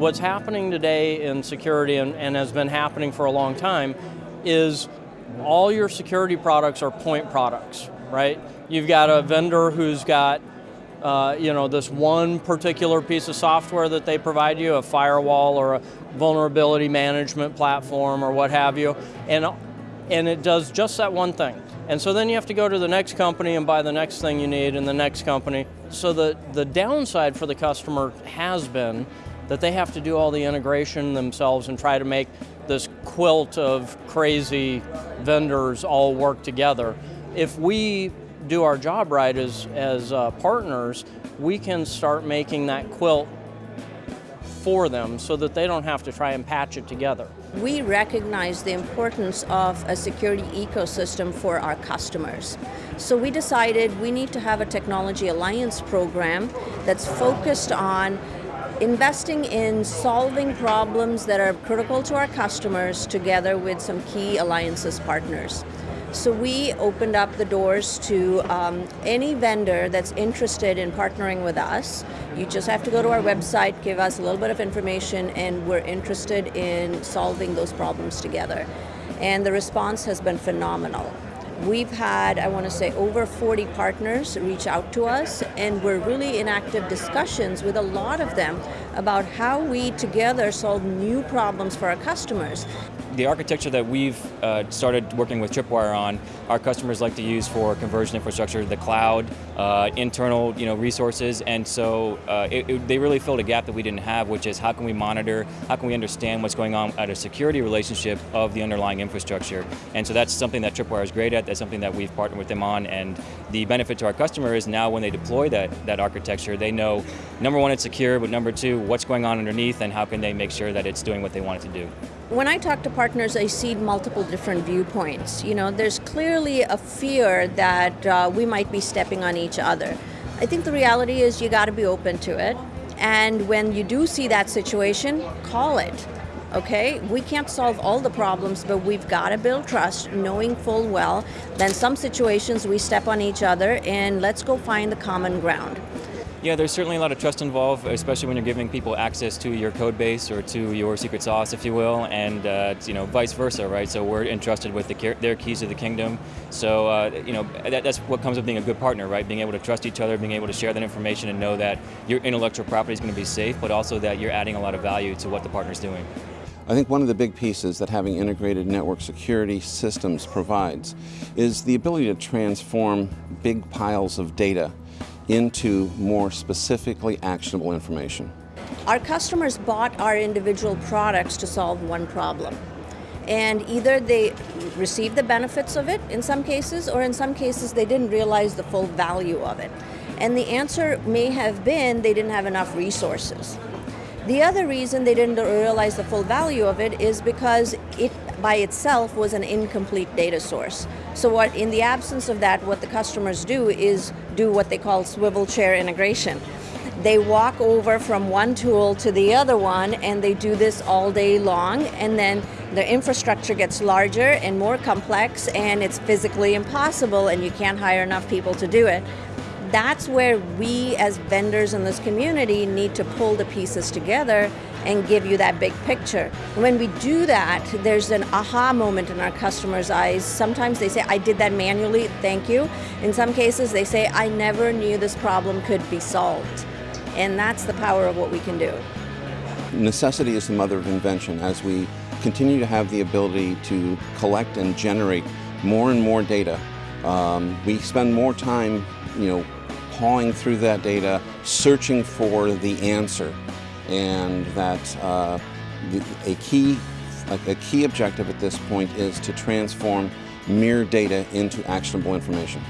what's happening today in security and, and has been happening for a long time is all your security products are point products, right? You've got a vendor who's got uh, you know, this one particular piece of software that they provide you, a firewall or a vulnerability management platform or what have you, and, and it does just that one thing. And so then you have to go to the next company and buy the next thing you need in the next company. So the, the downside for the customer has been that they have to do all the integration themselves and try to make this quilt of crazy vendors all work together. If we do our job right as, as uh, partners, we can start making that quilt for them so that they don't have to try and patch it together. We recognize the importance of a security ecosystem for our customers. So we decided we need to have a technology alliance program that's focused on investing in solving problems that are critical to our customers together with some key alliances partners. So we opened up the doors to um, any vendor that's interested in partnering with us. You just have to go to our website, give us a little bit of information, and we're interested in solving those problems together. And the response has been phenomenal. We've had, I want to say, over 40 partners reach out to us, and we're really in active discussions with a lot of them about how we together solve new problems for our customers. The architecture that we've uh, started working with Tripwire on, our customers like to use for conversion infrastructure, the cloud, uh, internal you know, resources, and so uh, it, it, they really filled a gap that we didn't have, which is how can we monitor, how can we understand what's going on at a security relationship of the underlying infrastructure. And so that's something that Tripwire is great at, that's something that we've partnered with them on, and the benefit to our customer is now when they deploy that, that architecture, they know, number one, it's secure, but number two, what's going on underneath and how can they make sure that it's doing what they want it to do. When I talk to partners, I see multiple different viewpoints. You know, there's clearly a fear that uh, we might be stepping on each other. I think the reality is you got to be open to it. And when you do see that situation, call it. Okay, we can't solve all the problems, but we've got to build trust, knowing full well. Then some situations we step on each other, and let's go find the common ground. Yeah, there's certainly a lot of trust involved, especially when you're giving people access to your code base or to your secret sauce, if you will, and uh, you know, vice versa, right? So we're entrusted with the, their keys to the kingdom. So uh, you know, that, that's what comes with being a good partner, right? Being able to trust each other, being able to share that information, and know that your intellectual property is going to be safe, but also that you're adding a lot of value to what the partner's doing. I think one of the big pieces that having integrated network security systems provides is the ability to transform big piles of data into more specifically actionable information. Our customers bought our individual products to solve one problem. And either they received the benefits of it in some cases, or in some cases they didn't realize the full value of it. And the answer may have been they didn't have enough resources. The other reason they didn't realize the full value of it is because it by itself was an incomplete data source. So what, in the absence of that, what the customers do is do what they call swivel chair integration. They walk over from one tool to the other one and they do this all day long and then the infrastructure gets larger and more complex and it's physically impossible and you can't hire enough people to do it that's where we as vendors in this community need to pull the pieces together and give you that big picture. When we do that, there's an aha moment in our customers' eyes. Sometimes they say, I did that manually, thank you. In some cases, they say, I never knew this problem could be solved. And that's the power of what we can do. Necessity is the mother of invention. As we continue to have the ability to collect and generate more and more data, um, we spend more time, you know, pawing through that data, searching for the answer. And that uh, a, key, a key objective at this point is to transform mere data into actionable information.